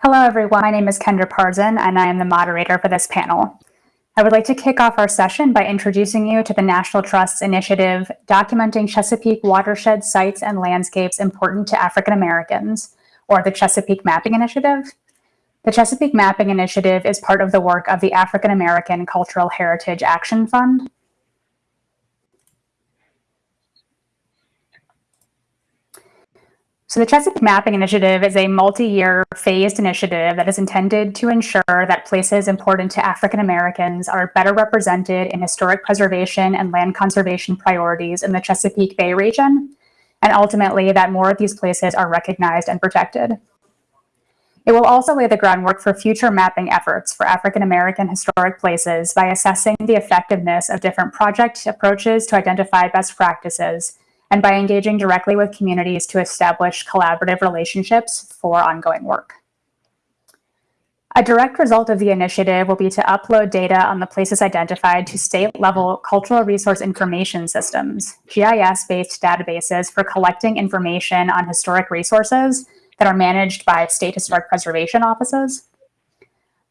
Hello, everyone. My name is Kendra Parzen, and I am the moderator for this panel. I would like to kick off our session by introducing you to the National Trust's initiative, Documenting Chesapeake Watershed Sites and Landscapes Important to African Americans, or the Chesapeake Mapping Initiative. The Chesapeake Mapping Initiative is part of the work of the African American Cultural Heritage Action Fund, So the Chesapeake Mapping Initiative is a multi-year phased initiative that is intended to ensure that places important to African Americans are better represented in historic preservation and land conservation priorities in the Chesapeake Bay region, and ultimately that more of these places are recognized and protected. It will also lay the groundwork for future mapping efforts for African American historic places by assessing the effectiveness of different project approaches to identify best practices and by engaging directly with communities to establish collaborative relationships for ongoing work. A direct result of the initiative will be to upload data on the places identified to state-level cultural resource information systems, GIS-based databases for collecting information on historic resources that are managed by state historic preservation offices.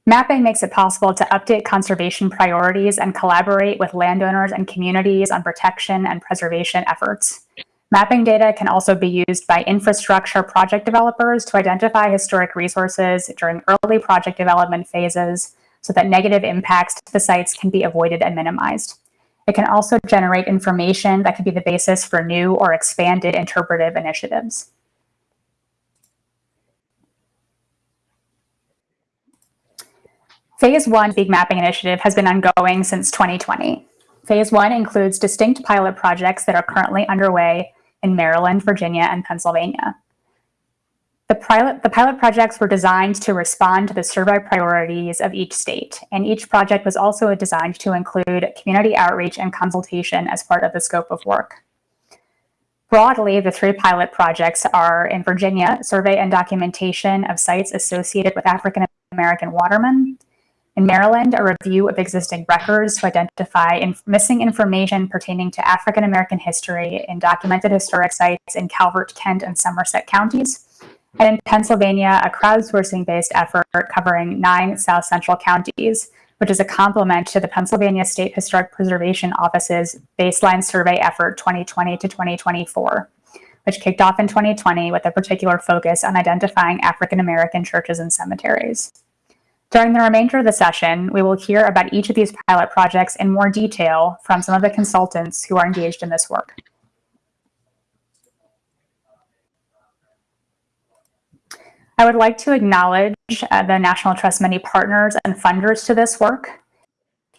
Mapping makes it possible to update conservation priorities and collaborate with landowners and communities on protection and preservation efforts. Mapping data can also be used by infrastructure project developers to identify historic resources during early project development phases so that negative impacts to the sites can be avoided and minimized. It can also generate information that can be the basis for new or expanded interpretive initiatives. Phase one Big Mapping Initiative has been ongoing since 2020. Phase one includes distinct pilot projects that are currently underway in Maryland, Virginia, and Pennsylvania. The pilot, the pilot projects were designed to respond to the survey priorities of each state, and each project was also designed to include community outreach and consultation as part of the scope of work. Broadly, the three pilot projects are in Virginia, survey and documentation of sites associated with African American watermen, in Maryland, a review of existing records to identify inf missing information pertaining to African American history in documented historic sites in Calvert, Kent, and Somerset counties. And in Pennsylvania, a crowdsourcing-based effort covering nine South Central counties, which is a complement to the Pennsylvania State Historic Preservation Office's baseline survey effort 2020 to 2024, which kicked off in 2020 with a particular focus on identifying African American churches and cemeteries. During the remainder of the session, we will hear about each of these pilot projects in more detail from some of the consultants who are engaged in this work. I would like to acknowledge uh, the National Trust many partners and funders to this work,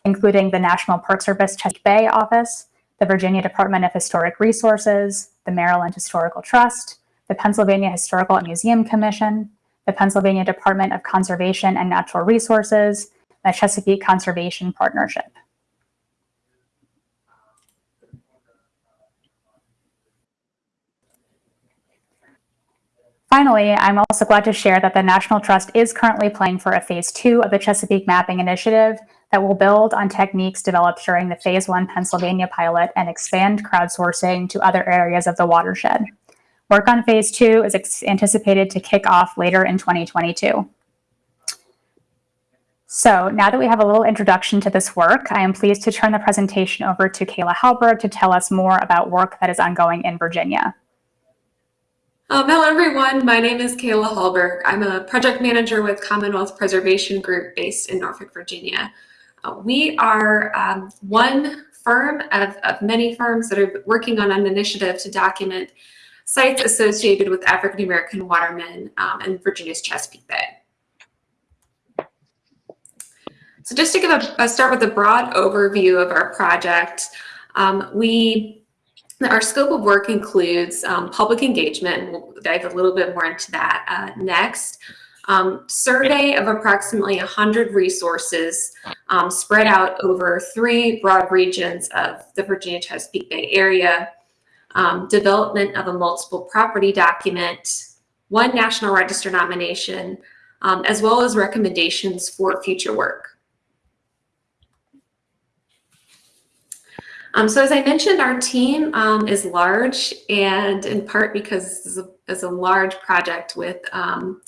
including the National Park Service Chesapeake Bay Office, the Virginia Department of Historic Resources, the Maryland Historical Trust, the Pennsylvania Historical and Museum Commission, the Pennsylvania Department of Conservation and Natural Resources, the Chesapeake Conservation Partnership. Finally, I'm also glad to share that the National Trust is currently planning for a phase two of the Chesapeake Mapping Initiative that will build on techniques developed during the phase one Pennsylvania pilot and expand crowdsourcing to other areas of the watershed. Work on phase two is anticipated to kick off later in 2022. So now that we have a little introduction to this work, I am pleased to turn the presentation over to Kayla Hallberg to tell us more about work that is ongoing in Virginia. Um, hello, everyone. My name is Kayla Halberg. I'm a project manager with Commonwealth Preservation Group based in Norfolk, Virginia. Uh, we are um, one firm of, of many firms that are working on an initiative to document sites associated with African American watermen um, in Virginia's Chesapeake Bay. So just to give a, a start with a broad overview of our project, um, we our scope of work includes um, public engagement, and we'll dive a little bit more into that uh, next. Um, survey of approximately 100 resources um, spread out over three broad regions of the Virginia Chesapeake Bay area um, development of a multiple property document, one National Register nomination, um, as well as recommendations for future work. Um, so as I mentioned, our team um, is large and in part because this is a, is a large project with um,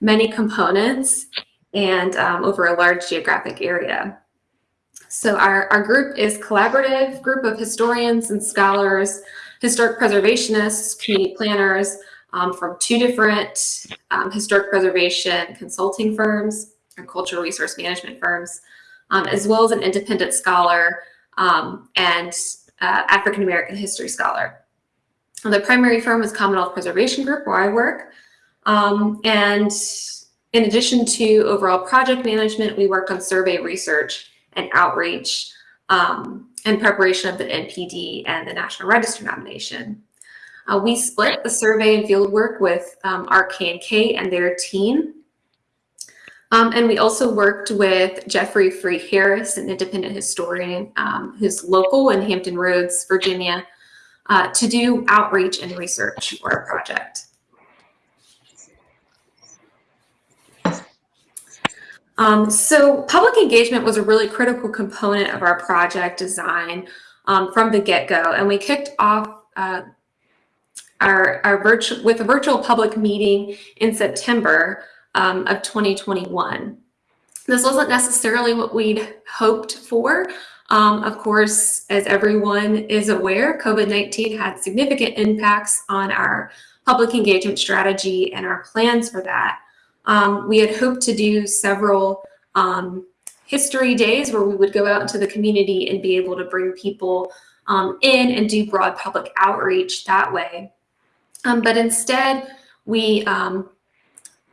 many components and um, over a large geographic area. So our, our group is collaborative group of historians and scholars, historic preservationists, community planners um, from two different um, historic preservation consulting firms and cultural resource management firms, um, as well as an independent scholar um, and uh, African American history scholar. The primary firm is Commonwealth Preservation Group, where I work. Um, and in addition to overall project management, we worked on survey research and outreach um, and preparation of the MPD and the National Register nomination. Uh, we split the survey and field work with um, Art K&K and their team. Um, and we also worked with Jeffrey Free Harris, an independent historian um, who's local in Hampton Roads, Virginia, uh, to do outreach and research for our project. Um, so public engagement was a really critical component of our project design um, from the get-go, and we kicked off uh, our, our virtual with a virtual public meeting in September um, of 2021. This wasn't necessarily what we'd hoped for. Um, of course, as everyone is aware, COVID-19 had significant impacts on our public engagement strategy and our plans for that. Um, we had hoped to do several um, history days where we would go out into the community and be able to bring people um, in and do broad public outreach that way. Um, but instead, we um,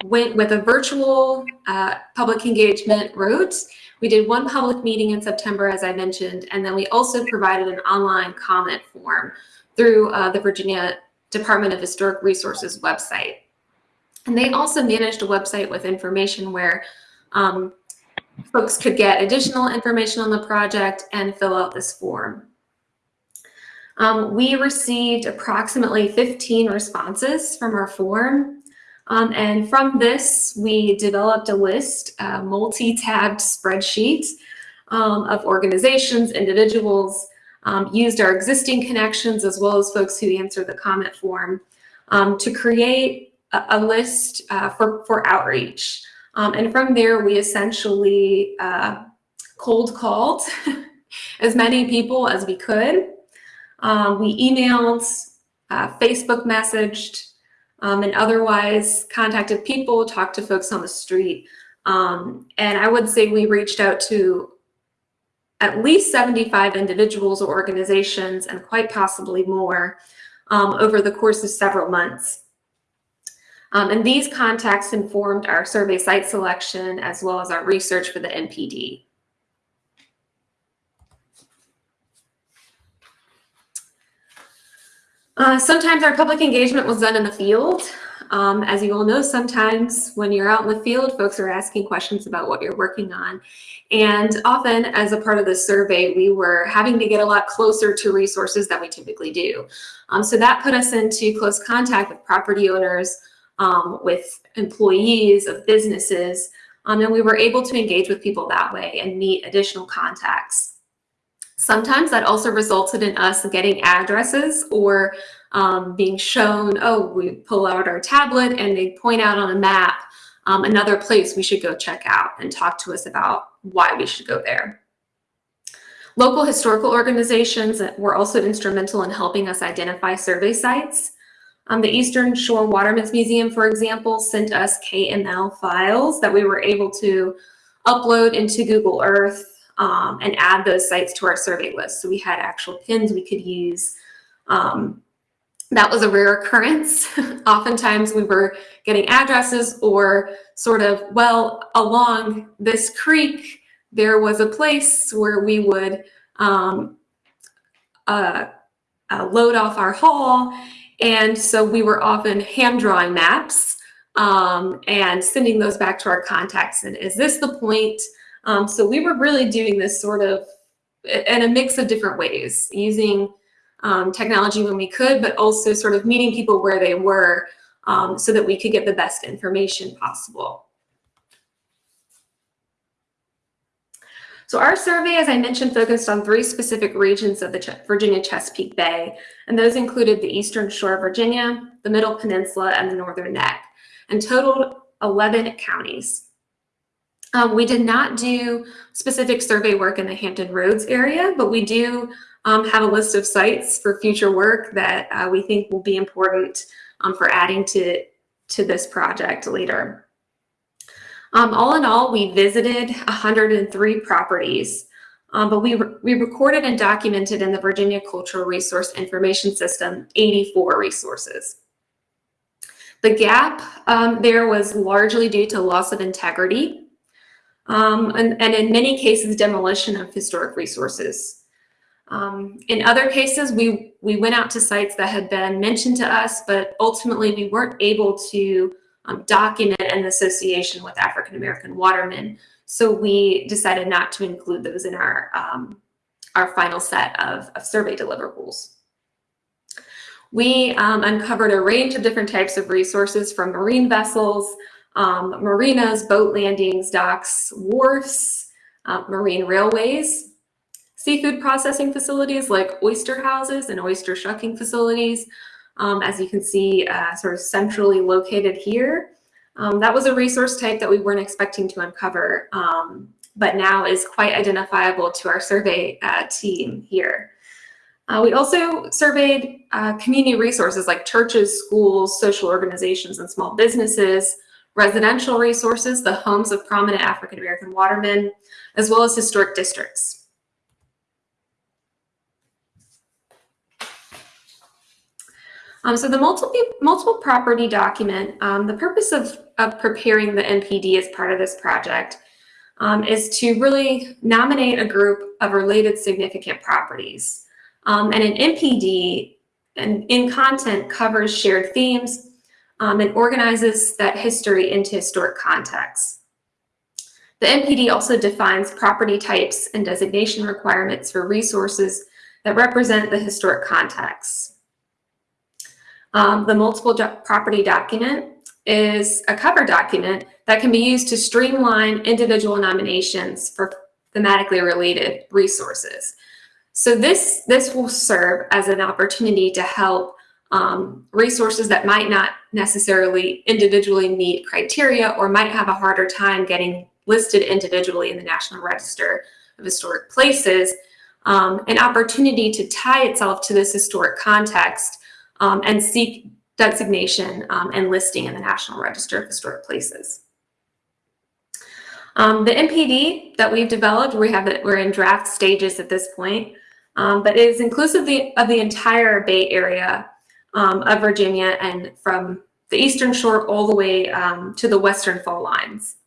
went with a virtual uh, public engagement route. We did one public meeting in September, as I mentioned, and then we also provided an online comment form through uh, the Virginia Department of Historic Resources website. And they also managed a website with information where um, folks could get additional information on the project and fill out this form. Um, we received approximately 15 responses from our form. Um, and from this, we developed a list, a multi-tabbed spreadsheet um, of organizations, individuals, um, used our existing connections as well as folks who answered the comment form um, to create a, list uh, for, for outreach. Um, and from there, we essentially uh, cold called as many people as we could. Um, we emailed, uh, Facebook messaged, um, and otherwise contacted people, talked to folks on the street. Um, and I would say we reached out to at least 75 individuals or organizations and quite possibly more um, over the course of several months. Um, and these contacts informed our survey site selection as well as our research for the MPD. Uh, sometimes our public engagement was done in the field. Um, as you all know, sometimes when you're out in the field, folks are asking questions about what you're working on. And often as a part of the survey, we were having to get a lot closer to resources than we typically do. Um, so that put us into close contact with property owners, um, with employees of businesses, um, and we were able to engage with people that way and meet additional contacts. Sometimes that also resulted in us getting addresses or um, being shown, oh, we pull out our tablet and they point out on a map um, another place we should go check out and talk to us about why we should go there. Local historical organizations were also instrumental in helping us identify survey sites. Um, the Eastern Shore Watermen's Museum, for example, sent us KML files that we were able to upload into Google Earth um, and add those sites to our survey list. So we had actual pins we could use. Um, that was a rare occurrence. Oftentimes we were getting addresses or sort of, well, along this creek, there was a place where we would um, uh, uh, load off our haul. And so we were often hand drawing maps um, and sending those back to our contacts. And is this the point um, so we were really doing this sort of in a mix of different ways, using um, technology when we could, but also sort of meeting people where they were um, so that we could get the best information possible. So our survey, as I mentioned, focused on three specific regions of the Ch Virginia Chesapeake Bay, and those included the Eastern Shore of Virginia, the Middle Peninsula, and the Northern Neck, and totaled 11 counties. Um, we did not do specific survey work in the Hampton Roads area, but we do um, have a list of sites for future work that uh, we think will be important um, for adding to, to this project later. Um, all in all, we visited 103 properties, um, but we, re we recorded and documented in the Virginia Cultural Resource Information System 84 resources. The gap um, there was largely due to loss of integrity um, and, and, in many cases, demolition of historic resources. Um, in other cases, we, we went out to sites that had been mentioned to us, but ultimately we weren't able to um, document an association with African American watermen. So we decided not to include those in our, um, our final set of, of survey deliverables. We um, uncovered a range of different types of resources from marine vessels, um, marinas, boat landings, docks, wharfs, uh, marine railways, seafood processing facilities like oyster houses and oyster shucking facilities, um, as you can see uh, sort of centrally located here. Um, that was a resource type that we weren't expecting to uncover, um, but now is quite identifiable to our survey uh, team here. Uh, we also surveyed uh, community resources like churches, schools, social organizations, and small businesses, residential resources, the homes of prominent African American watermen, as well as historic districts. Um, so the multiple, multiple property document, um, the purpose of, of preparing the MPD as part of this project um, is to really nominate a group of related significant properties. Um, and an MPD and in content covers shared themes um, and organizes that history into historic contexts. The MPD also defines property types and designation requirements for resources that represent the historic context. Um, the multiple do property document is a cover document that can be used to streamline individual nominations for thematically related resources. So this, this will serve as an opportunity to help um, resources that might not necessarily individually meet criteria or might have a harder time getting listed individually in the National Register of Historic Places, um, an opportunity to tie itself to this historic context um, and seek designation um, and listing in the National Register of Historic Places. Um, the MPD that we've developed, we have it, we're in draft stages at this point, um, but it is inclusive of the, of the entire Bay Area um, of Virginia and from the eastern shore all the way um, to the western fall lines.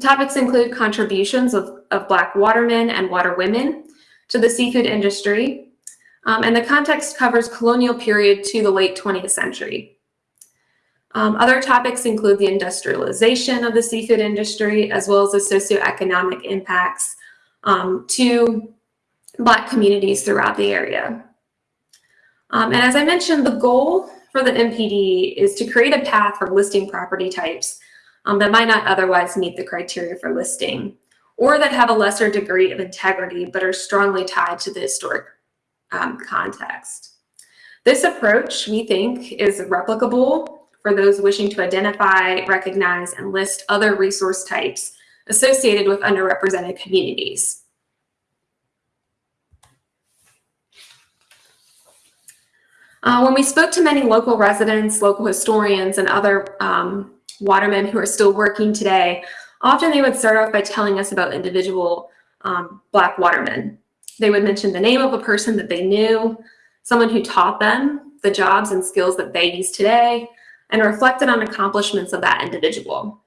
Topics include contributions of, of Black watermen and waterwomen to the seafood industry, um, and the context covers colonial period to the late 20th century. Um, other topics include the industrialization of the seafood industry, as well as the socioeconomic impacts um, to Black communities throughout the area. Um, and as I mentioned, the goal for the MPD is to create a path for listing property types um, that might not otherwise meet the criteria for listing, or that have a lesser degree of integrity but are strongly tied to the historic um, context. This approach, we think, is replicable for those wishing to identify, recognize, and list other resource types associated with underrepresented communities. Uh, when we spoke to many local residents, local historians, and other um, watermen who are still working today, often they would start off by telling us about individual um, Black watermen. They would mention the name of a person that they knew, someone who taught them the jobs and skills that they use today, and reflected on accomplishments of that individual.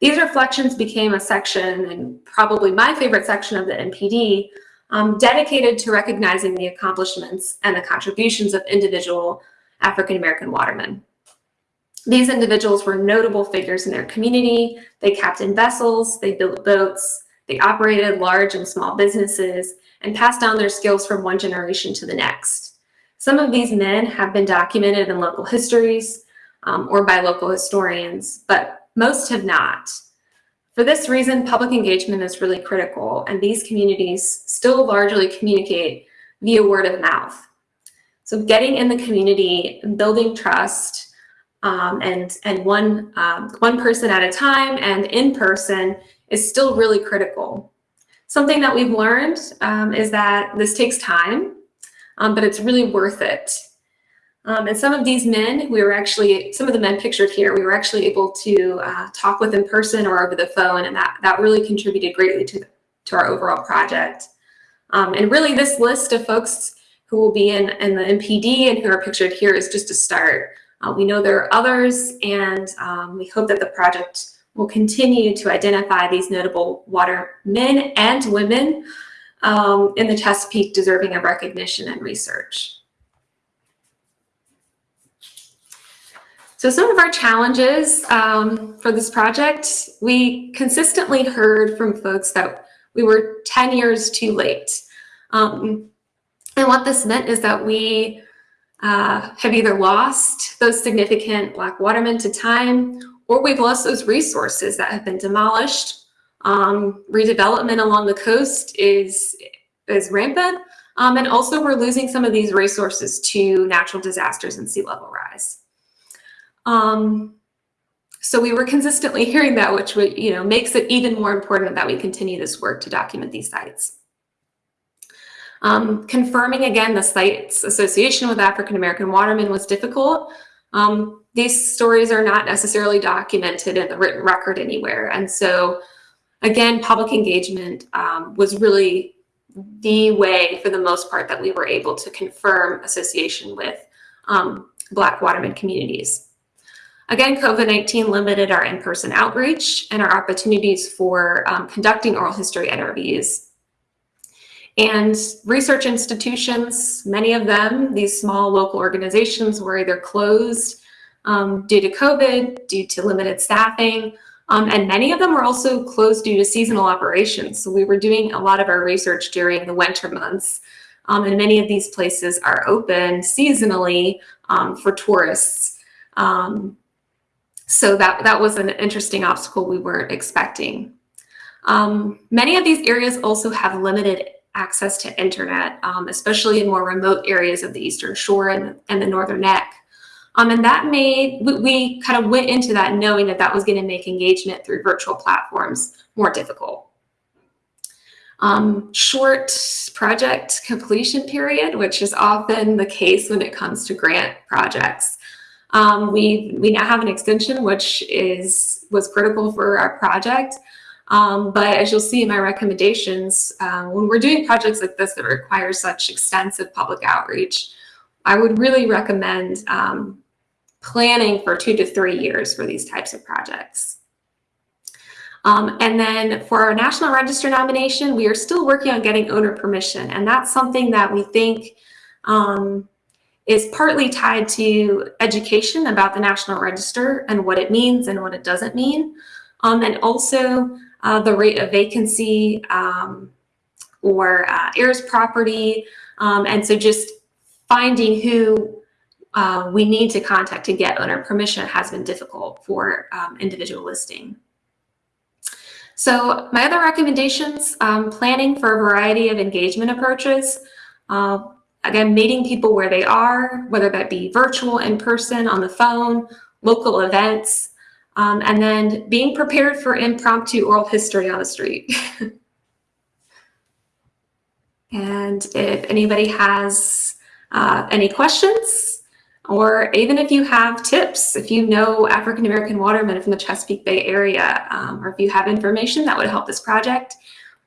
These reflections became a section, and probably my favorite section of the MPD, um, dedicated to recognizing the accomplishments and the contributions of individual African American watermen. These individuals were notable figures in their community. They captained vessels, they built boats, they operated large and small businesses, and pass down their skills from one generation to the next. Some of these men have been documented in local histories um, or by local historians, but most have not. For this reason, public engagement is really critical, and these communities still largely communicate via word of mouth. So getting in the community, and building trust, um, and and one um, one person at a time and in person is still really critical. Something that we've learned um, is that this takes time, um, but it's really worth it. Um, and some of these men, we were actually, some of the men pictured here, we were actually able to uh, talk with in person or over the phone, and that, that really contributed greatly to, to our overall project. Um, and really this list of folks who will be in, in the MPD and who are pictured here is just a start. Uh, we know there are others, and um, we hope that the project will continue to identify these notable water men and women um, in the Chesapeake deserving of recognition and research. So some of our challenges um, for this project, we consistently heard from folks that we were 10 years too late. Um, and what this meant is that we uh, have either lost those significant black watermen to time or we've lost those resources that have been demolished. Um, redevelopment along the coast is, is rampant. Um, and also we're losing some of these resources to natural disasters and sea level rise. Um, so we were consistently hearing that, which would, you know, makes it even more important that we continue this work to document these sites. Um, confirming again the site's association with African American watermen was difficult. Um, these stories are not necessarily documented in the written record anywhere. And so again, public engagement um, was really the way for the most part that we were able to confirm association with um, Black watermen communities. Again, COVID-19 limited our in-person outreach and our opportunities for um, conducting oral history interviews and research institutions, many of them, these small local organizations were either closed um, due to COVID, due to limited staffing, um, and many of them were also closed due to seasonal operations. So we were doing a lot of our research during the winter months. Um, and many of these places are open seasonally um, for tourists. Um, so that, that was an interesting obstacle we weren't expecting. Um, many of these areas also have limited access to internet, um, especially in more remote areas of the Eastern Shore and, and the Northern Neck. Um, and that made, we, we kind of went into that knowing that that was going to make engagement through virtual platforms more difficult. Um, short project completion period, which is often the case when it comes to grant projects. Um, we, we now have an extension, which is was critical for our project. Um, but as you'll see in my recommendations, uh, when we're doing projects like this that require such extensive public outreach, I would really recommend um, planning for two to three years for these types of projects. Um, and then for our National Register nomination, we are still working on getting owner permission. And that's something that we think um, is partly tied to education about the National Register and what it means and what it doesn't mean. Um, and also uh, the rate of vacancy um, or uh, heirs property. Um, and so just finding who uh, we need to contact to get owner permission has been difficult for um, individual listing. So my other recommendations, um, planning for a variety of engagement approaches. Uh, again, meeting people where they are, whether that be virtual, in person, on the phone, local events, um, and then being prepared for impromptu oral history on the street. and if anybody has uh, any questions, or even if you have tips, if you know African American watermen from the Chesapeake Bay area, um, or if you have information that would help this project,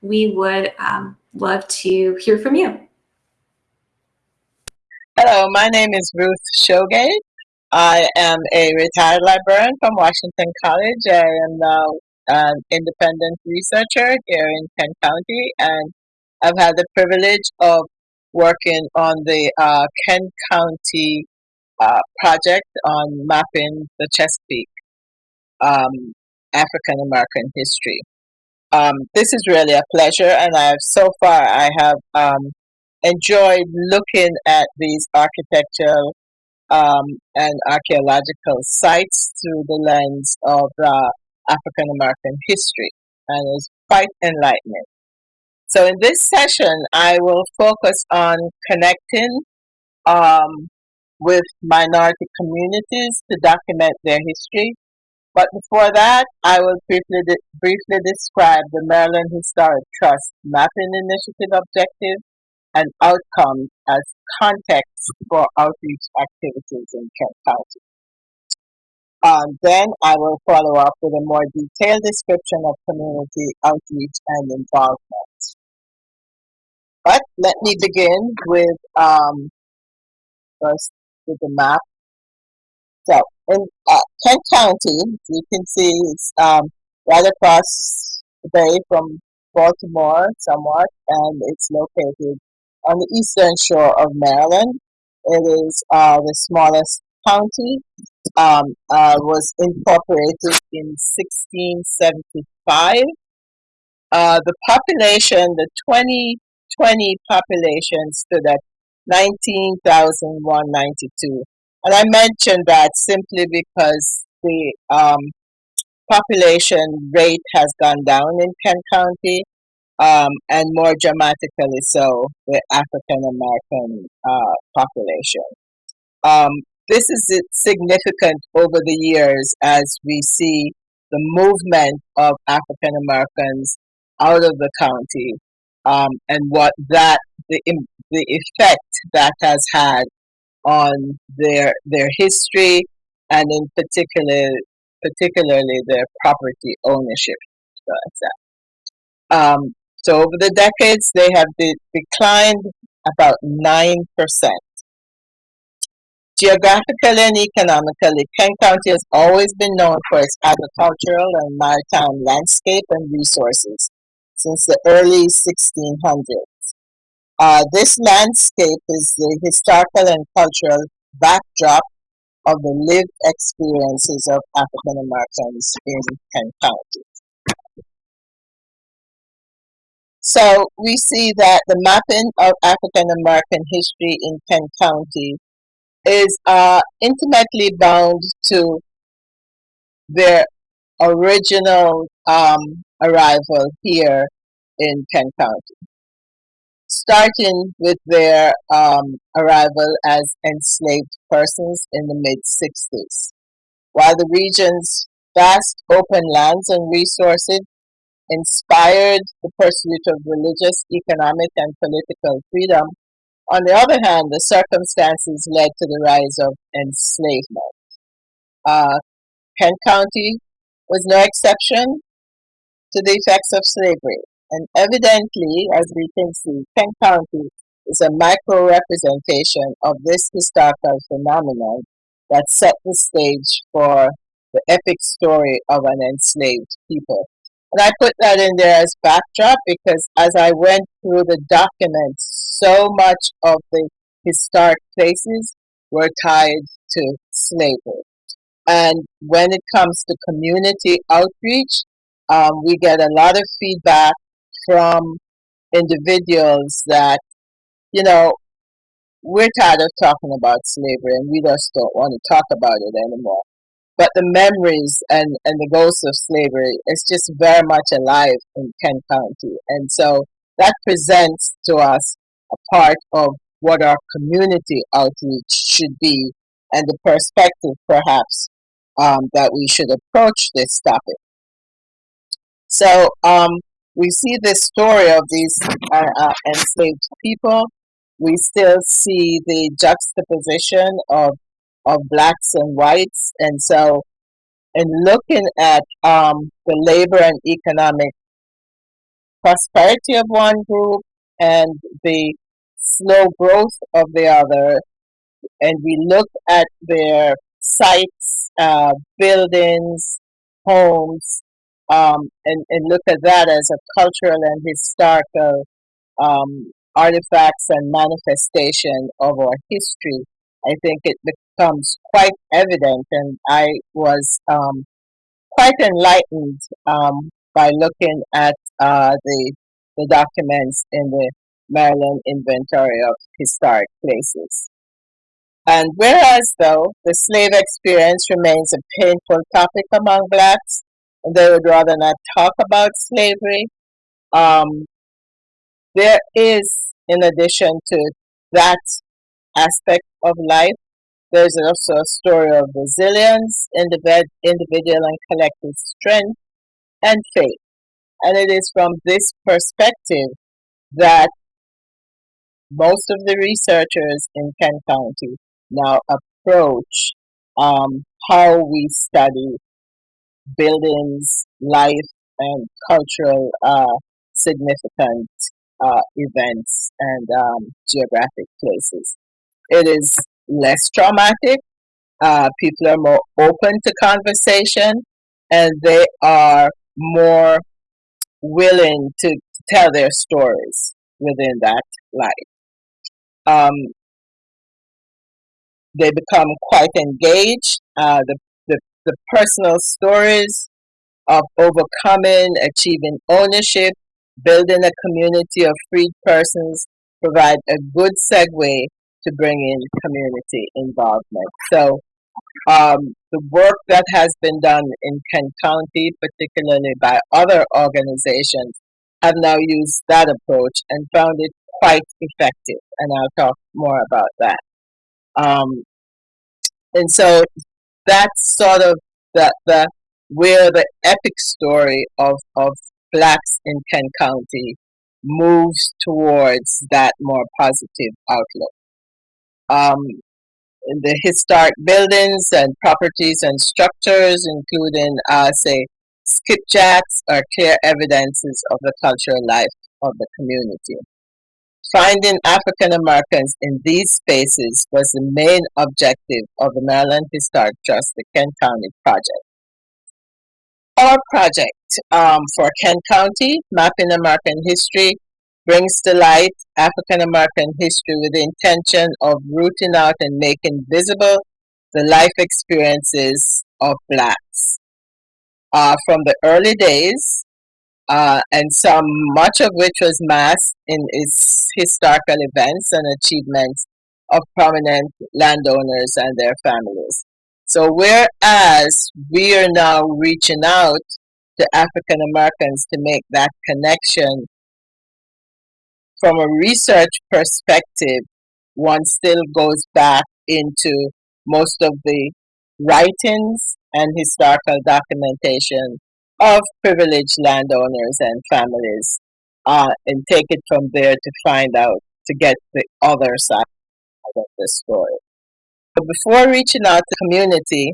we would um, love to hear from you. Hello, my name is Ruth Shogate. I am a retired librarian from Washington College. I am now an independent researcher here in Kent County, and I've had the privilege of working on the uh, Kent County uh, project on mapping the Chesapeake um, African American history. Um, this is really a pleasure, and I've so far I have um, enjoyed looking at these architectural um, and archaeological sites through the lens of uh, African American history, and it's quite enlightening. So, in this session, I will focus on connecting um, with minority communities to document their history. But before that, I will briefly, briefly describe the Maryland Historic Trust Mapping Initiative objectives and outcomes as context for outreach activities in Kent County. Um, then I will follow up with a more detailed description of community outreach and involvement. But let me begin with um, first with the map. So in uh, Kent County, you can see it's um, right across the bay from Baltimore somewhat, and it's located on the eastern shore of Maryland. It is uh, the smallest county, um, uh, was incorporated in 1675. Uh, the population, the 2020 population stood at 19,192. And I mentioned that simply because the um, population rate has gone down in Kent County, um, and more dramatically so, the African American uh, population. Um, this is significant over the years as we see the movement of African Americans out of the county um, and what that the the effect that has had on their their history and in particular particularly their property ownership. So, um, so over the decades, they have de- declined about nine percent. Geographically and economically, Kent County has always been known for its agricultural and maritime landscape and resources since the early 1600s. Uh, this landscape is the historical and cultural backdrop of the lived experiences of African Americans in Kent County. So we see that the mapping of African American history in Kent County is uh, intimately bound to their original um, arrival here in Kent County, starting with their um, arrival as enslaved persons in the mid 60s. While the region's vast open lands and resources inspired the pursuit of religious, economic, and political freedom, on the other hand, the circumstances led to the rise of enslavement. Uh, Kent County was no exception to the effects of slavery. And evidently, as we can see, Kent County is a micro representation of this historical phenomenon that set the stage for the epic story of an enslaved people. And I put that in there as backdrop because as I went through the documents, so much of the historic places were tied to slavery. And when it comes to community outreach, um, we get a lot of feedback from individuals that, you know, we're tired of talking about slavery and we just don't want to talk about it anymore but the memories and, and the ghosts of slavery is just very much alive in Kent County. And so that presents to us a part of what our community outreach should be and the perspective perhaps um, that we should approach this topic. So um, we see this story of these uh, uh, enslaved people. We still see the juxtaposition of of blacks and whites. And so, in looking at um, the labor and economic prosperity of one group and the slow growth of the other, and we look at their sites, uh, buildings, homes, um, and, and look at that as a cultural and historical um, artifacts and manifestation of our history. I think it becomes quite evident, and I was um, quite enlightened um, by looking at uh, the the documents in the Maryland Inventory of Historic Places. And whereas, though, the slave experience remains a painful topic among blacks, and they would rather not talk about slavery, um, there is, in addition to that aspect of life, there's also a story of resilience, individ- individual and collective strength, and faith. And it is from this perspective that most of the researchers in Kent County now approach um, how we study buildings, life, and cultural uh, significant uh, events and um, geographic places. It is less traumatic. Uh, people are more open to conversation and they are more willing to tell their stories within that life. Um, they become quite engaged. Uh, the, the, personal stories of overcoming, achieving ownership, building a community of freed persons provide a good segue to bring in community involvement. So um, the work that has been done in Kent County, particularly by other organizations, have now used that approach and found it quite effective. And I'll talk more about that. Um, and so that's sort of the, the where the epic story of, of blacks in Kent County moves towards that more positive outlook. Um, the historic buildings and properties and structures, including, uh, say, skipjacks, are clear evidences of the cultural life of the community. Finding African Americans in these spaces was the main objective of the Maryland Historic Trust, the Kent County Project. Our project um, for Kent County, Mapping American History, brings to light African American history with the intention of rooting out and making visible the life experiences of blacks. Uh, from the early days uh, and some much of which was masked in its historical events and achievements of prominent landowners and their families. So whereas we are now reaching out to African Americans to make that connection from a research perspective, one still goes back into most of the writings and historical documentation of privileged landowners and families uh, and take it from there to find out, to get the other side of the story. But before reaching out to community,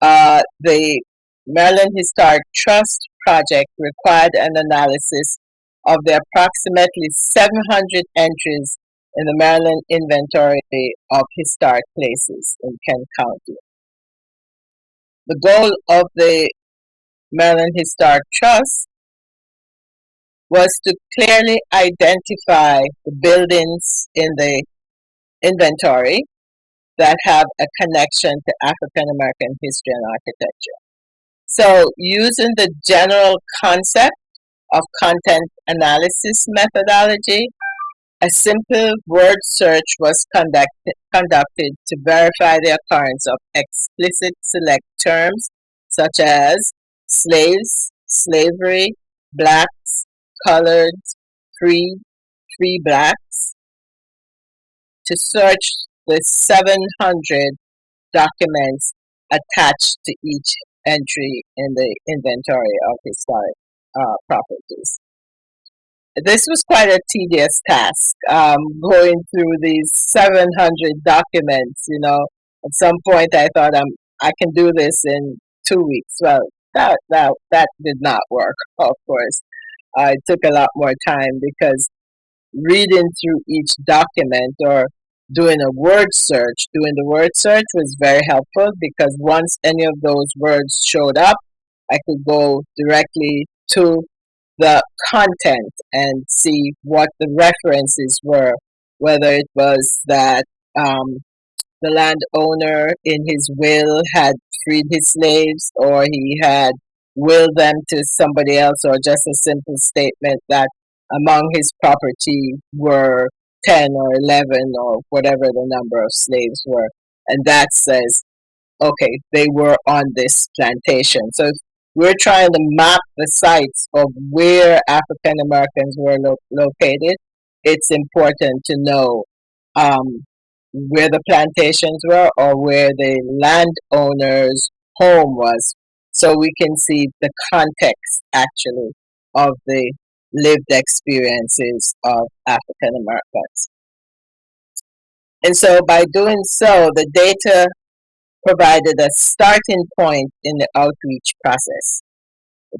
uh, the Maryland Historic Trust project required an analysis of the approximately 700 entries in the Maryland Inventory of Historic Places in Kent County. The goal of the Maryland Historic Trust was to clearly identify the buildings in the inventory that have a connection to African American history and architecture. So, using the general concept of content analysis methodology, a simple word search was conduct, conducted to verify the occurrence of explicit select terms such as slaves, slavery, blacks, colored, free, free blacks, to search the 700 documents attached to each entry in the inventory of historic uh, properties. This was quite a tedious task, um, going through these 700 documents. You know, at some point I thought I'm, I can do this in two weeks. Well, that, that, that did not work, of course. It took a lot more time because reading through each document or doing a word search, doing the word search was very helpful because once any of those words showed up, I could go directly to the content and see what the references were, whether it was that um, the landowner in his will had freed his slaves or he had willed them to somebody else or just a simple statement that among his property were 10 or 11 or whatever the number of slaves were. And that says, okay, they were on this plantation. So we're trying to map the sites of where African Americans were lo- located. It's important to know um, where the plantations were or where the landowner's home was. So we can see the context actually of the lived experiences of African Americans. And so by doing so, the data provided a starting point in the outreach process.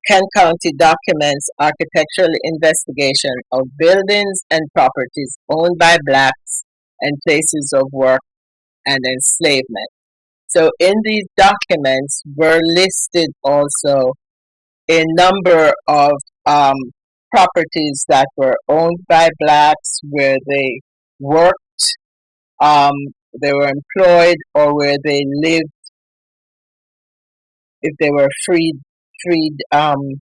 Kent County documents architectural investigation of buildings and properties owned by blacks and places of work and enslavement. So in these documents were listed also a number of um, properties that were owned by blacks where they worked, um, they were employed, or where they lived if they were freed freed um,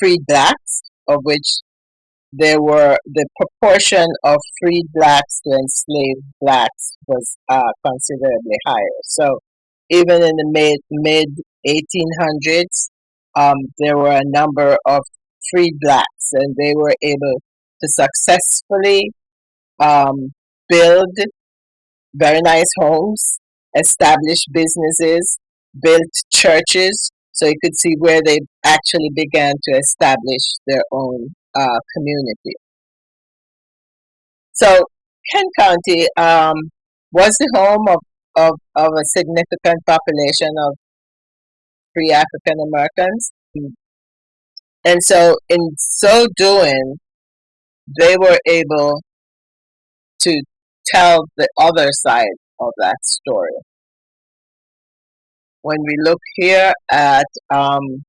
freed blacks, of which there were the proportion of freed blacks to enslaved blacks was uh, considerably higher. So even in the mid mid 1800s, um, there were a number of freed blacks, and they were able to successfully um, build very nice homes, establish businesses, built churches, so you could see where they actually began to establish their own uh, community. So Kent County um, was the home of, of, of a significant population of free African Americans. And so in so doing, they were able to tell the other side of that story when we look here at um,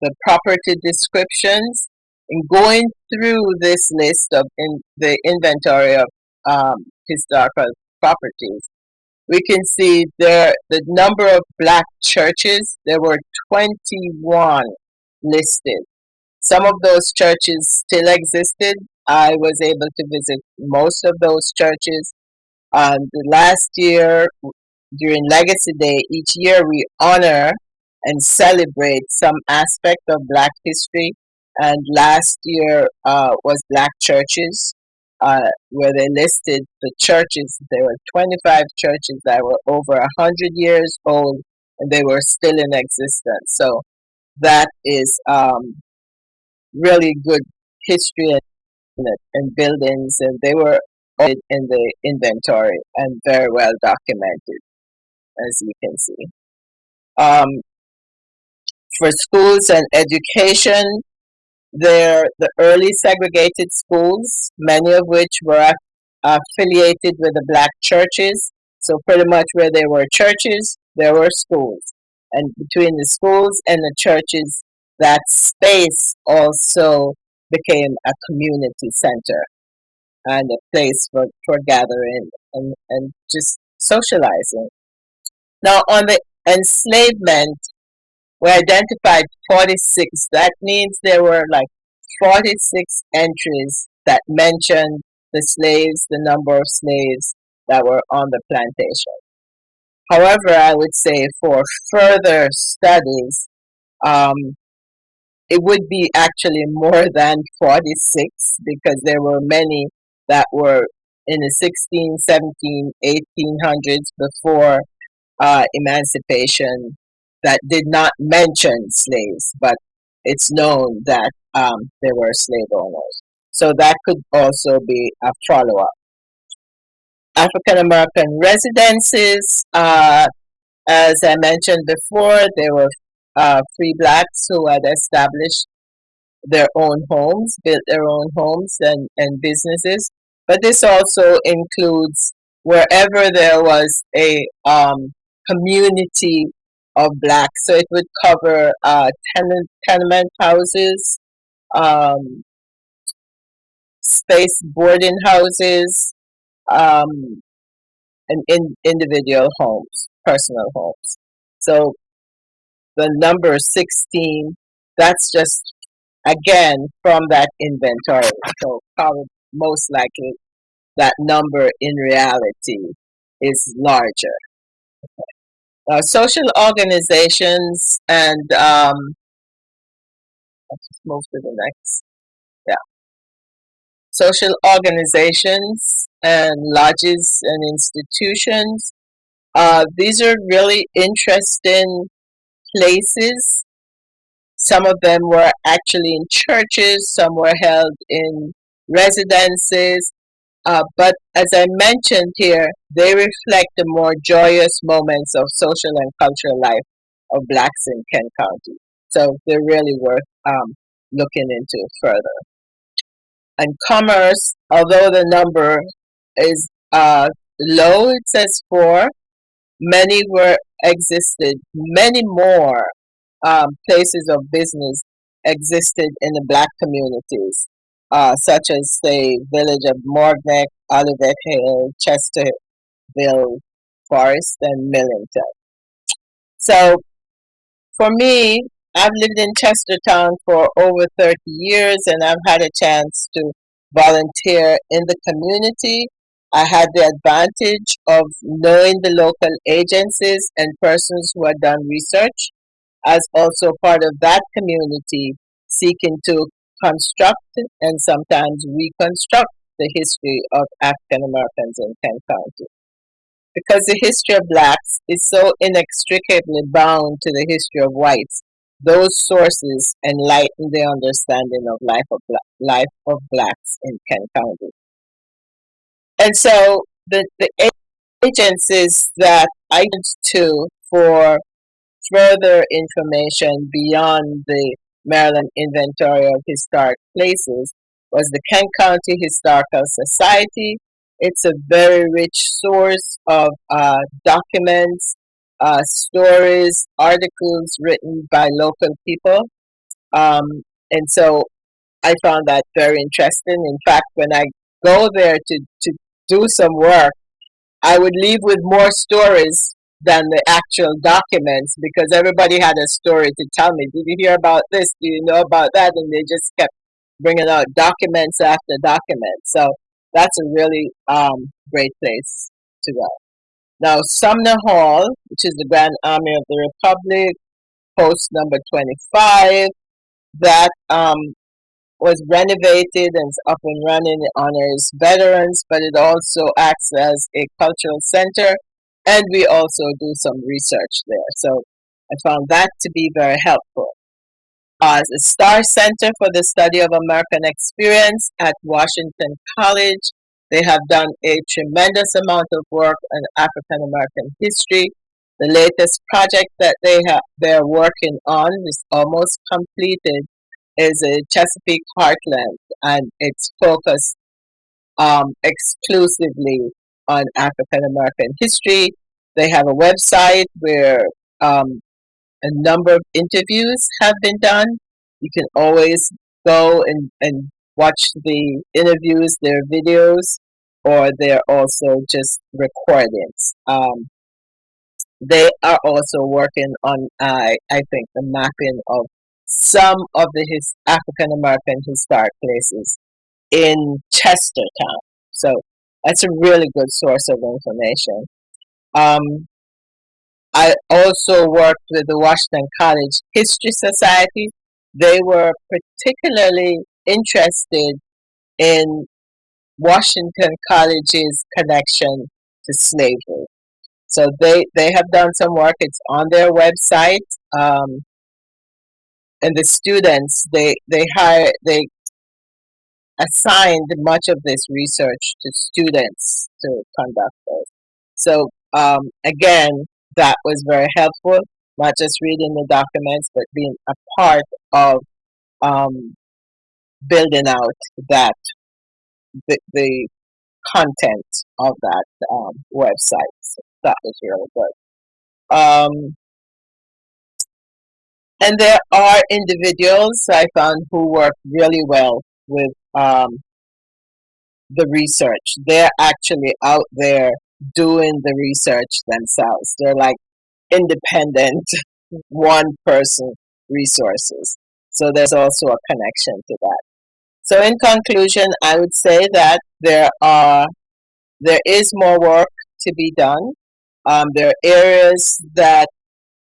the property descriptions and going through this list of in the inventory of um, historical properties, we can see there the number of black churches. There were 21 listed. Some of those churches still existed. I was able to visit most of those churches. Um, the last year, during Legacy Day, each year we honor and celebrate some aspect of Black history. And last year uh, was Black churches, uh, where they listed the churches. There were 25 churches that were over 100 years old and they were still in existence. So that is um, really good history and, and buildings, and they were in the inventory and very well documented as you can see. Um, for schools and education, they're the early segregated schools, many of which were affiliated with the black churches. So pretty much where there were churches, there were schools. And between the schools and the churches, that space also became a community center and a place for, for gathering and, and just socializing. Now, on the enslavement, we identified 46. That means there were like 46 entries that mentioned the slaves, the number of slaves that were on the plantation. However, I would say for further studies, um, it would be actually more than 46 because there were many that were in the 16, 17, 1800s before uh, emancipation that did not mention slaves, but it's known that um, there were slave owners. So that could also be a follow up. African American residences, uh, as I mentioned before, there were uh, free blacks who had established their own homes, built their own homes and, and businesses. But this also includes wherever there was a um, community of blacks. So it would cover uh, tenant, tenement houses, um, space boarding houses, um, and in, individual homes, personal homes. So the number 16, that's just again from that inventory. So probably most likely that number in reality is larger uh, social organizations and um, let's just move to the next. Yeah. social organizations and lodges and institutions. Uh, these are really interesting places. Some of them were actually in churches, some were held in residences. Uh, but as I mentioned here, they reflect the more joyous moments of social and cultural life of blacks in Kent County. So they're really worth um, looking into further. And commerce, although the number is uh, low, it says four, many were existed, many more um, places of business existed in the black communities, uh, such as the village of Morgnec, Olivet Hill, Chesterville, Forest, and Millington. So for me, I've lived in Chestertown for over 30 years and I've had a chance to volunteer in the community. I had the advantage of knowing the local agencies and persons who had done research as also part of that community seeking to construct and sometimes reconstruct the history of African Americans in Kent County. Because the history of blacks is so inextricably bound to the history of whites, those sources enlighten the understanding of life of life of blacks in Kent County. And so the, the agencies that I went to for further information beyond the Maryland Inventory of Historic Places was the Kent County Historical Society. It's a very rich source of uh, documents uh, stories, articles written by local people. Um, and so I found that very interesting. In fact, when I go there to, to do some work, I would leave with more stories than the actual documents because everybody had a story to tell me. Did you hear about this? Do you know about that? And they just kept bringing out documents after documents. So that's a really um, great place to go. Now, Sumner Hall, which is the Grand Army of the Republic, post number 25, that um, was renovated and is up and running. It honors veterans, but it also acts as a cultural center, and we also do some research there. So I found that to be very helpful. Uh, the Starr Center for the Study of American Experience at Washington College they have done a tremendous amount of work on African American history. The latest project that they have they're working on is almost completed is a Chesapeake Heartland and it's focused um, exclusively on African American history. They have a website where um, a number of interviews have been done. You can always go and, and watch the interviews, their videos, or they're also just recordings. Um, they are also working on, uh, I think, the mapping of some of the his African American historic places in Chestertown. So that's a really good source of information. Um, I also worked with the Washington College History Society. They were particularly interested in Washington College's connection to slavery. So they, they have done some work. It's on their website. Um, and the students, they, they hire, they assigned much of this research to students to conduct it. So um, again, that was very helpful, not just reading the documents, but being a part of um, building out that the, the content of that um, website. So that was really good. Um, and there are individuals I found who work really well with um, the research. They're actually out there doing the research themselves. They're like independent, one person resources. So there's also a connection to that. So in conclusion, I would say that there are there is more work to be done. Um, there are areas that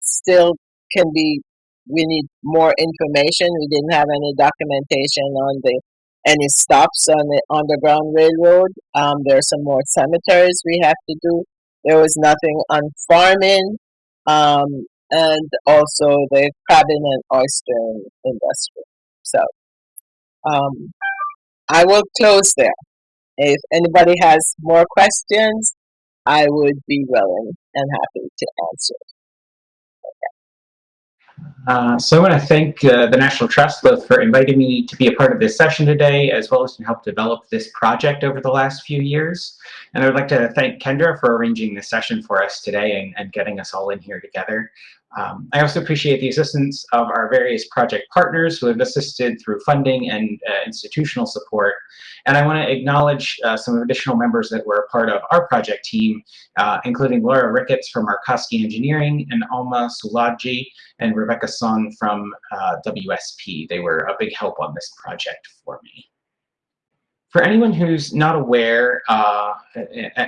still can be. We need more information. We didn't have any documentation on the any stops on the Underground Railroad. Um, there are some more cemeteries we have to do. There was nothing on farming, um, and also the crabbing and oyster industry. So, um, I will close there. If anybody has more questions, I would be willing and happy to answer. Uh, so I want to thank uh, the National Trust both for inviting me to be a part of this session today, as well as to help develop this project over the last few years. And I would like to thank Kendra for arranging this session for us today and, and getting us all in here together. Um, I also appreciate the assistance of our various project partners who have assisted through funding and uh, institutional support. And I want to acknowledge uh, some additional members that were a part of our project team, uh, including Laura Ricketts from Arkosky Engineering and Alma Sulaji and Rebecca Son from uh, WSP. They were a big help on this project for me. For anyone who's not aware, uh,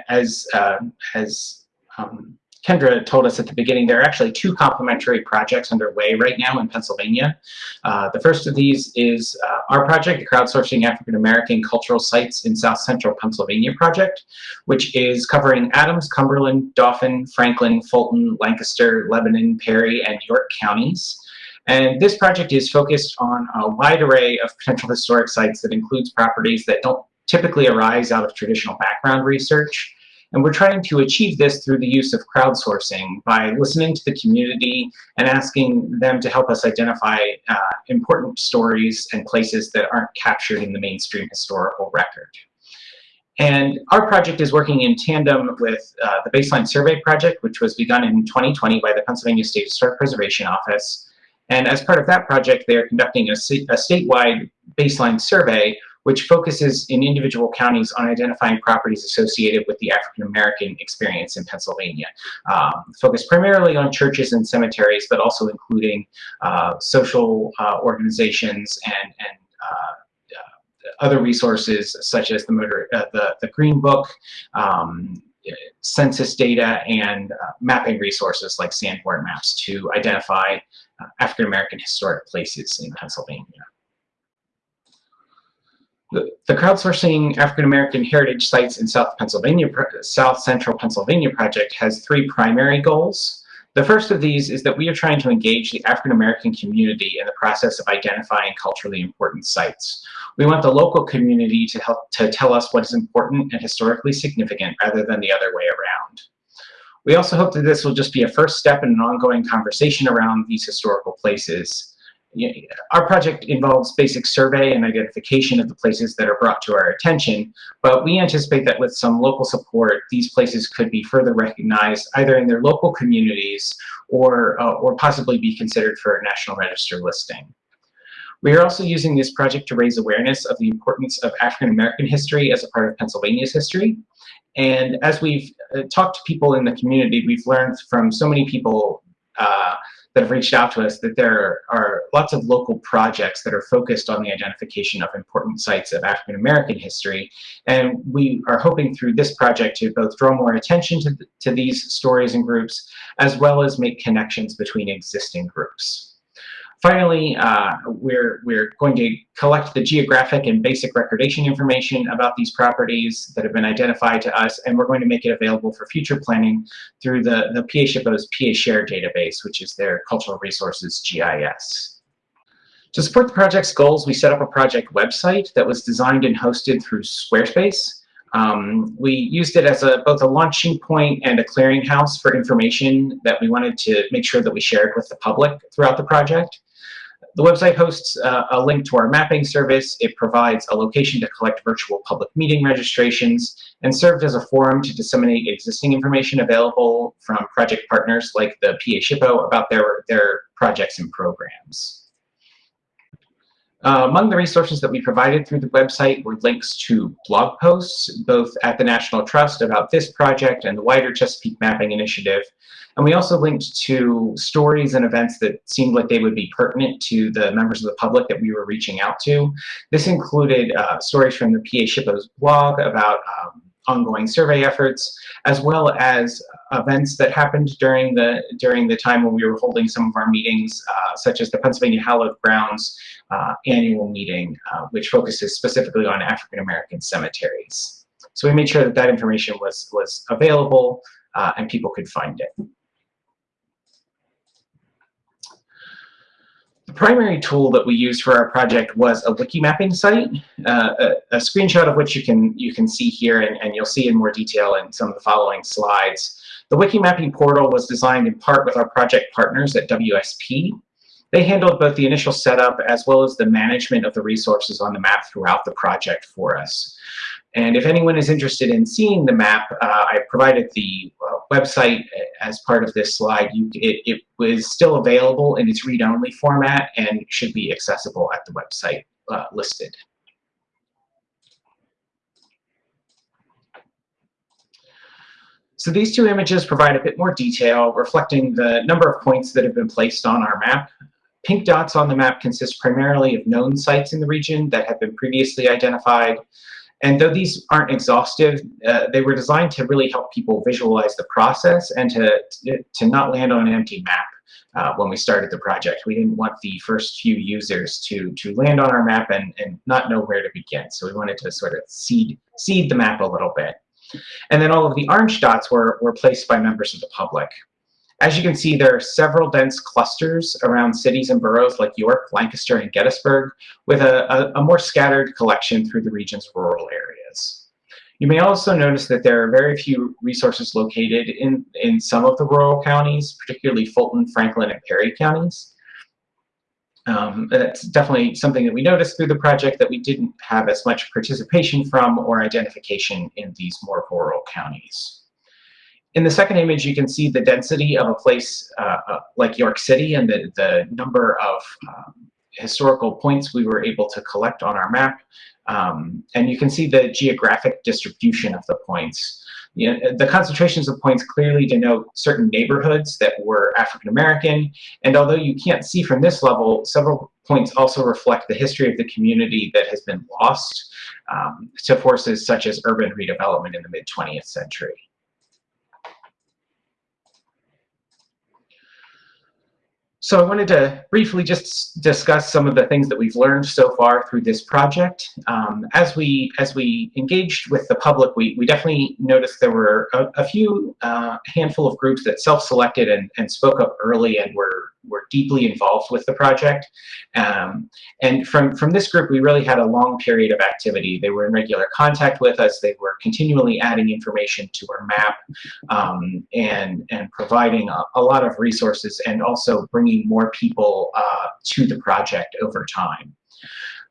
as, uh, as um, Kendra told us at the beginning, there are actually two complementary projects underway right now in Pennsylvania. Uh, the first of these is uh, our project, the Crowdsourcing African American Cultural Sites in South Central Pennsylvania project, which is covering Adams, Cumberland, Dauphin, Franklin, Fulton, Lancaster, Lebanon, Perry, and York counties. And this project is focused on a wide array of potential historic sites that includes properties that don't typically arise out of traditional background research. And we're trying to achieve this through the use of crowdsourcing by listening to the community and asking them to help us identify uh, important stories and places that aren't captured in the mainstream historical record. And our project is working in tandem with uh, the Baseline Survey Project, which was begun in 2020 by the Pennsylvania State Historic Preservation Office. And as part of that project, they are conducting a, a statewide baseline survey which focuses in individual counties on identifying properties associated with the African American experience in Pennsylvania. Um, focused primarily on churches and cemeteries, but also including uh, social uh, organizations and, and uh, uh other resources such as the, motor, uh, the, the Green Book, um, census data, and uh, mapping resources like Sanborn Maps to identify African American historic places in Pennsylvania. The, crowdsourcing African American heritage sites in South Pennsylvania, South Central Pennsylvania project has three primary goals. The first of these is that we are trying to engage the African American community in the process of identifying culturally important sites. We want the local community to help to tell us what is important and historically significant rather than the other way around. We also hope that this will just be a first step in an ongoing conversation around these historical places our project involves basic survey and identification of the places that are brought to our attention, but we anticipate that with some local support, these places could be further recognized either in their local communities or, uh, or possibly be considered for a National Register listing. We are also using this project to raise awareness of the importance of African American history as a part of Pennsylvania's history. And as we've uh, talked to people in the community, we've learned from so many people uh, that have reached out to us that there are lots of local projects that are focused on the identification of important sites of African American history. And we are hoping through this project to both draw more attention to, to these stories and groups, as well as make connections between existing groups. Finally, uh, we're, we're going to collect the geographic and basic recordation information about these properties that have been identified to us, and we're going to make it available for future planning through the, the PA PA Share database, which is their Cultural Resources GIS. To support the project's goals, we set up a project website that was designed and hosted through Squarespace. Um, we used it as a, both a launching point and a clearinghouse for information that we wanted to make sure that we shared with the public throughout the project. The website hosts uh, a link to our mapping service. It provides a location to collect virtual public meeting registrations and served as a forum to disseminate existing information available from project partners like the PA SHPO about their, their projects and programs. Uh, among the resources that we provided through the website were links to blog posts, both at the National Trust about this project and the wider Chesapeake Mapping Initiative, and we also linked to stories and events that seemed like they would be pertinent to the members of the public that we were reaching out to. This included uh, stories from the PA SHPO's blog about um, ongoing survey efforts, as well as events that happened during the during the time when we were holding some of our meetings, uh, such as the Pennsylvania Hallowed Grounds uh, annual meeting, uh, which focuses specifically on African American cemeteries. So we made sure that that information was was available uh, and people could find it. Primary tool that we used for our project was a wiki mapping site, uh, a, a, screenshot of which you can you can see here, and, and you'll see in more detail in some of the following slides. The wiki mapping portal was designed in part with our project partners at WSP. They handled both the initial setup as well as the management of the resources on the map throughout the project for us. And if anyone is interested in seeing the map, uh, I provided the uh, website as part of this slide. You, it, it was still available in its read-only format and should be accessible at the website uh, listed. So these two images provide a bit more detail, reflecting the number of points that have been placed on our map. Pink dots on the map consist primarily of known sites in the region that have been previously identified. And though these aren't exhaustive, uh, they were designed to really help people visualize the process and to, to not land on an empty map. Uh, when we started the project. We didn't want the first few users to, to land on our map and, and not know where to begin. So we wanted to sort of seed, seed the map a little bit. And then all of the orange dots were, were placed by members of the public. As you can see, there are several dense clusters around cities and boroughs like York, Lancaster, and Gettysburg, with a, a, a more scattered collection through the region's rural areas. You may also notice that there are very few resources located in, in some of the rural counties, particularly Fulton, Franklin, and Perry counties. Um, that's definitely something that we noticed through the project that we didn't have as much participation from or identification in these more rural counties. In the second image, you can see the density of a place uh, uh, like York City and the, the number of um, historical points we were able to collect on our map. Um, and you can see the geographic distribution of the points. You know, the concentrations of points clearly denote certain neighborhoods that were African American, and although you can't see from this level, several points also reflect the history of the community that has been lost um, to forces such as urban redevelopment in the mid-20th century. So I wanted to briefly just discuss some of the things that we've learned so far through this project. Um, as we as we engaged with the public, we, we definitely noticed there were a, a few uh, handful of groups that self-selected and, and spoke up early and were were deeply involved with the project. Um, and from, from this group, we really had a long period of activity. They were in regular contact with us. They were continually adding information to our map um, and, and providing a, a, lot of resources and also bringing more people uh, to the project over time.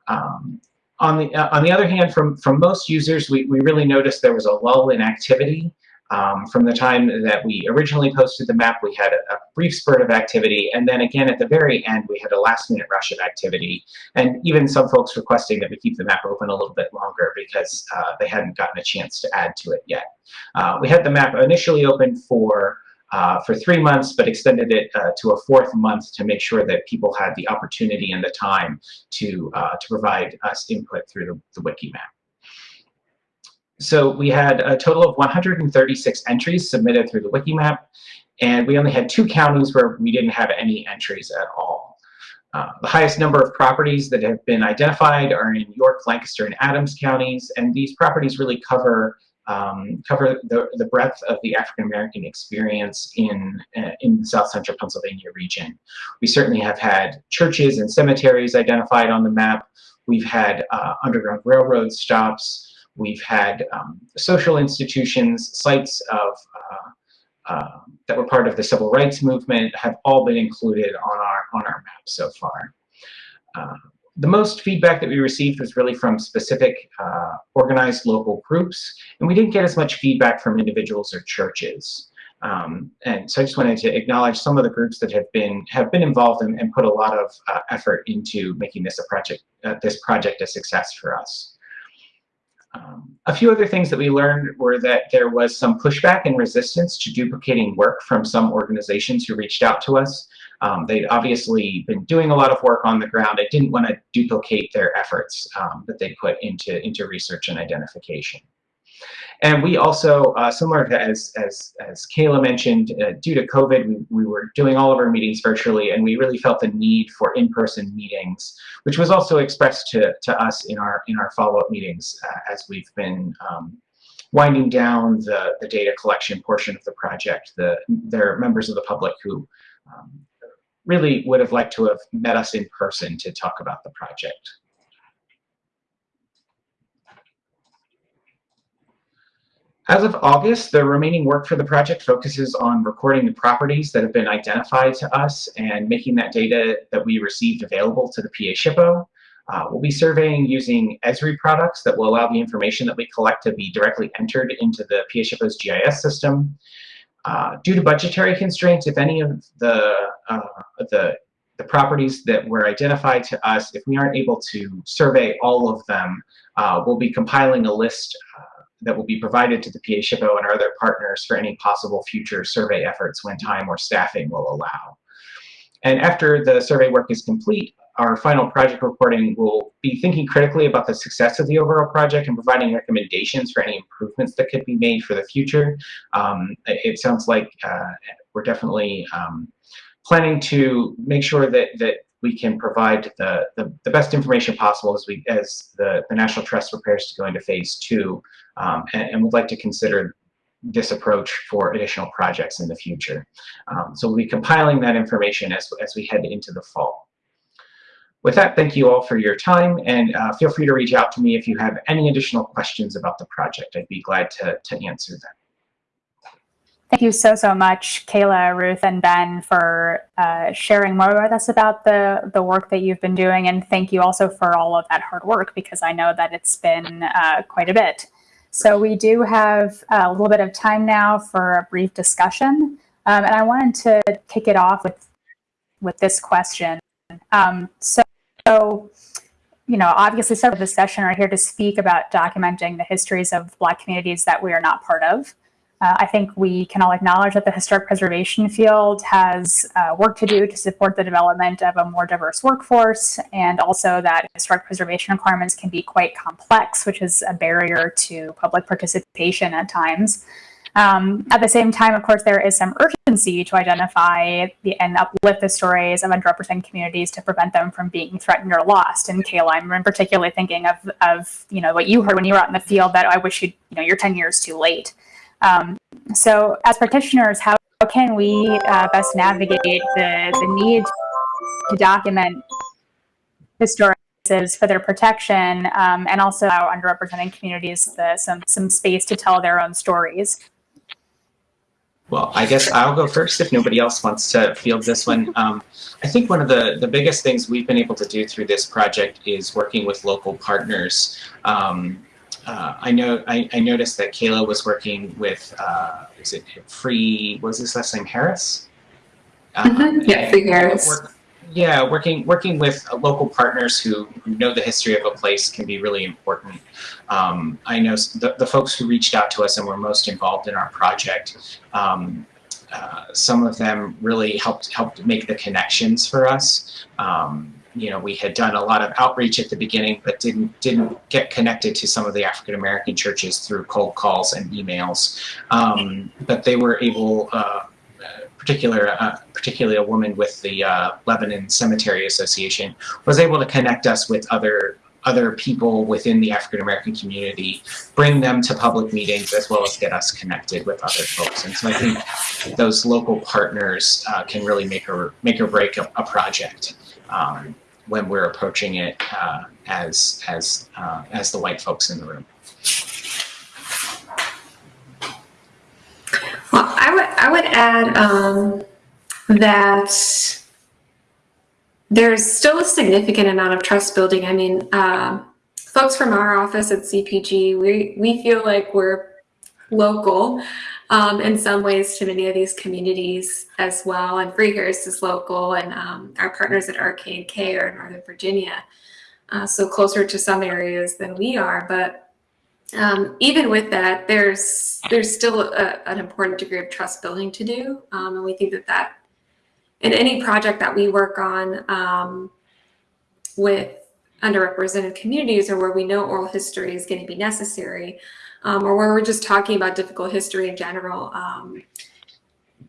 Um, on the, uh, on the other hand, from, from most users, we, we really noticed there was a lull in activity. Um, from the time that we originally posted the map, we had a, a, brief spurt of activity, and then again at the very end, we had a last-minute rush of activity, and even some folks requesting that we keep the map open a little bit longer because uh, they hadn't gotten a chance to add to it yet. Uh, we had the map initially open for uh, for three months, but extended it uh, to a fourth month to make sure that people had the opportunity and the time to uh, to provide us input through the, the wiki map. So we had a total of 136 entries submitted through the Wikimap, and we only had two counties where we didn't have any entries at all. Uh, the highest number of properties that have been identified are in York, Lancaster, and Adams counties, and these properties really cover um, cover the, the breadth of the African American experience in, uh, in the South Central Pennsylvania region. We certainly have had churches and cemeteries identified on the map. We've had uh, Underground Railroad stops, We've had um, social institutions, sites of uh, uh, that were part of the civil rights movement have all been included on our on our map so far. Uh, the most feedback that we received was really from specific uh, organized local groups, and we didn't get as much feedback from individuals or churches. Um, and so I just wanted to acknowledge some of the groups that have been have been involved and, and put a lot of uh, effort into making this a project uh, this project a success for us. Um, a few other things that we learned were that there was some pushback and resistance to duplicating work from some organizations who reached out to us. Um, they'd obviously been doing a lot of work on the ground. I didn't want to duplicate their efforts um, that they put into, into research and identification. And we also, uh, similar to as, as, as Kayla mentioned, uh, due to COVID, we, we were doing all of our meetings virtually, and we really felt the need for in-person meetings, which was also expressed to, to us in our, in our follow-up meetings uh, as we've been um, winding down the, the data collection portion of the project. The, there are members of the public who um, really would have liked to have met us in person to talk about the project. As of August, the remaining work for the project focuses on recording the properties that have been identified to us and making that data that we received available to the PA SHPO. Uh, we'll be surveying using Esri products that will allow the information that we collect to be directly entered into the PA SHPO's GIS system. Uh, due to budgetary constraints, if any of the, uh, the, the properties that were identified to us, if we aren't able to survey all of them, uh, we'll be compiling a list uh, that will be provided to the PA SHPO and our other partners for any possible future survey efforts when time or staffing will allow. And after the survey work is complete, our final project reporting will be thinking critically about the success of the overall project and providing recommendations for any improvements that could be made for the future. Um, it sounds like uh, we're definitely um, planning to make sure that, that we can provide the, the, the, best information possible as we as the, the National Trust prepares to go into phase two um, and, and would like to consider this approach for additional projects in the future. Um, so we'll be compiling that information as, as we head into the fall. With that, thank you all for your time, and uh, feel free to reach out to me if you have any additional questions about the project. I'd be glad to, to answer them. Thank you so, so much, Kayla, Ruth, and Ben for uh, sharing more with us about the, the work that you've been doing. And thank you also for all of that hard work, because I know that it's been uh, quite a bit. So we do have a little bit of time now for a brief discussion. Um, and I wanted to kick it off with, with this question. Um, so, so, you know, obviously some of the session are here to speak about documenting the histories of Black communities that we are not part of. Uh, I think we can all acknowledge that the historic preservation field has uh, work to do to support the development of a more diverse workforce, and also that historic preservation requirements can be quite complex, which is a barrier to public participation at times. Um, at the same time, of course, there is some urgency to identify the, and uplift the stories of underrepresented communities to prevent them from being threatened or lost. And Kayla, I'm particularly thinking of, of you know what you heard when you were out in the field that I wish you you know you're 10 years too late. Um, so as practitioners, how can we uh, best navigate the, the need to document historic for their protection um, and also allow underrepresented communities the, some, some space to tell their own stories? Well, I guess I'll go first if nobody else wants to field this one. Um, I think one of the, the biggest things we've been able to do through this project is working with local partners. Um, uh, I know I, I, noticed that Kayla was working with uh, is it Free was his last name Harris? Mm -hmm. Yeah, Free Harris. Work, yeah, working working with local partners who, who, know the history of a place can be really important. Um, I know the, the folks who reached out to us and were most involved in our project. Um, uh, some of them really helped helped make the connections for us. Um, you know, we had done a lot of outreach at the beginning, but didn't didn't get connected to some of the African American churches through cold calls and emails. Um, but they were able, uh, particular, uh, particularly a woman with the uh, Lebanon Cemetery Association, was able to connect us with other other people within the African American community, bring them to public meetings as well as get us connected with other folks. And so I think those local partners uh, can really make or make or break a, a project. Um, when we're approaching it uh, as as uh, as the white folks in the room. Well, I would I would add um, that there's still a significant amount of trust building. I mean, uh, folks from our office at CPG, we we feel like we're local um, in some ways to many of these communities as well. And Freehurst is local and um, our partners at RK&K are in Northern Virginia. Uh, so closer to some areas than we are. But um, even with that, there's there's still a, an important degree of trust building to do. Um, and we think that that in any project that we work on um, with underrepresented communities or where we know oral history is going to be necessary, um, or where we're just talking about difficult history in general. Um,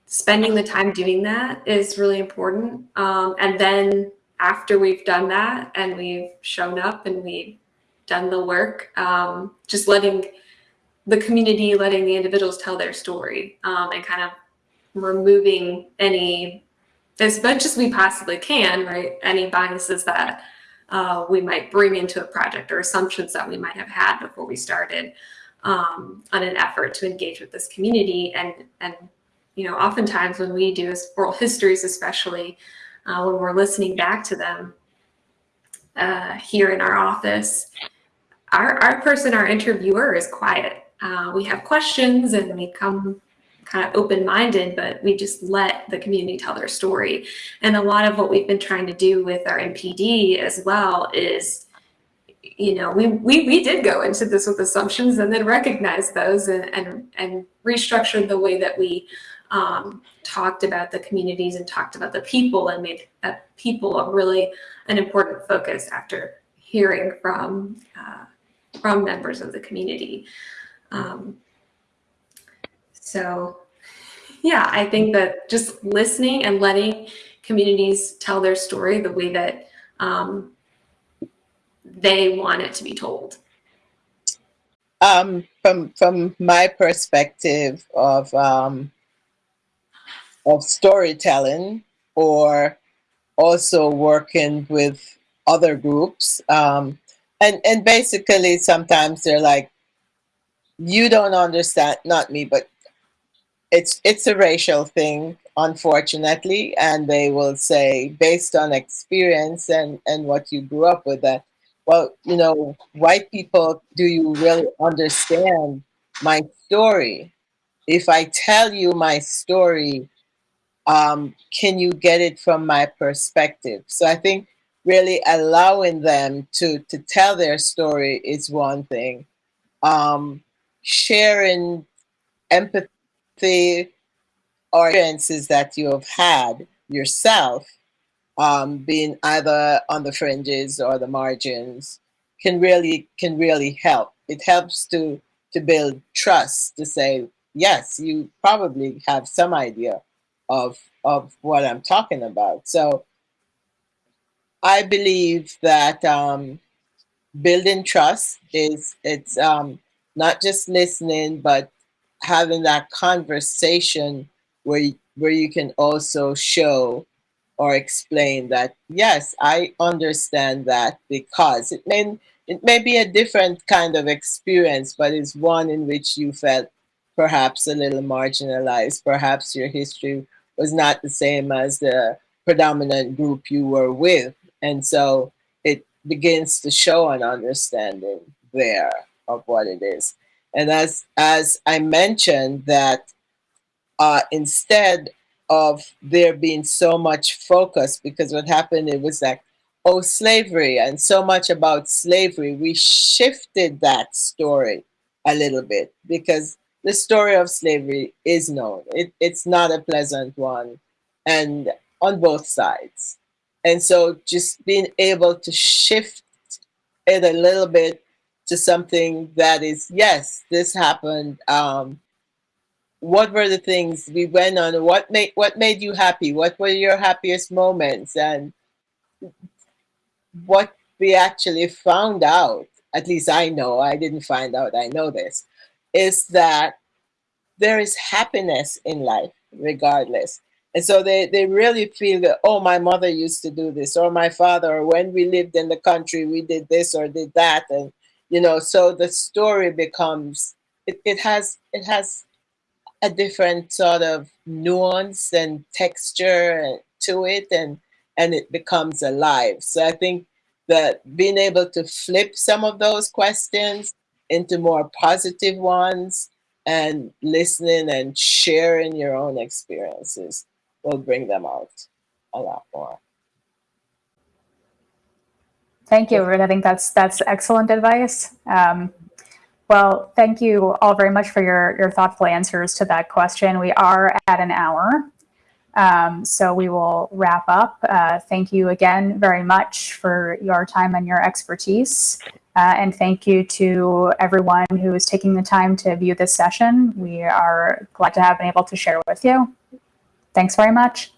spending the time doing that is really important. Um, and then after we've done that and we've shown up and we've done the work, um, just letting the community, letting the individuals tell their story um, and kind of removing any, as much as we possibly can, right? Any biases that uh, we might bring into a project or assumptions that we might have had before we started um, on an effort to engage with this community. And, and you know, oftentimes when we do oral histories, especially uh, when we're listening back to them uh, here in our office, our, our person, our interviewer is quiet. Uh, we have questions and we come kind of open-minded, but we just let the community tell their story. And a lot of what we've been trying to do with our MPD as well is, you know, we, we, we did go into this with assumptions and then recognize those and, and, and restructure the way that we um, talked about the communities and talked about the people and made uh, people a really an important focus after hearing from uh, from members of the community. Um, so yeah, I think that just listening and letting communities tell their story the way that um, they want it to be told. Um, from from my perspective of um, of storytelling, or also working with other groups, um, and and basically sometimes they're like, you don't understand, not me, but it's it's a racial thing, unfortunately, and they will say based on experience and and what you grew up with that. Well, you know, white people, do you really understand my story? If I tell you my story, um, can you get it from my perspective? So I think really allowing them to to tell their story is one thing. Um, sharing empathy or experiences that you have had yourself, um, being either on the fringes or the margins, can really can really help. It helps to to build trust to say yes, you probably have some idea of of what I'm talking about. So I believe that um, building trust is it's um, not just listening, but having that conversation where where you can also show or explain that yes, I understand that because it may it may be a different kind of experience, but it's one in which you felt perhaps a little marginalized. Perhaps your history was not the same as the predominant group you were with. And so it begins to show an understanding there of what it is. And as, as I mentioned that uh, instead of there being so much focus, because what happened, it was like, oh, slavery and so much about slavery, we shifted that story a little bit because the story of slavery is known. It, it's not a pleasant one, and on both sides. And so just being able to shift it a little bit to something that is, yes, this happened. Um, what were the things we went on? What made what made you happy? What were your happiest moments? And what we actually found out, at least I know, I didn't find out, I know this, is that there is happiness in life regardless. And so they, they really feel that, oh, my mother used to do this, or my father, or when we lived in the country, we did this or did that. And, you know, so the story becomes, it, it has, it has a different sort of nuance and texture to it and, and it becomes alive. So I think that being able to flip some of those questions into more positive ones and listening and sharing your own experiences will bring them out a lot more. Thank you, Ruth. I think that's that's excellent advice. Um, well, thank you all very much for your, your thoughtful answers to that question. We are at an hour. Um, so we will wrap up. Uh, thank you again very much for your time and your expertise. Uh, and thank you to everyone who is taking the time to view this session. We are glad to have been able to share with you. Thanks very much.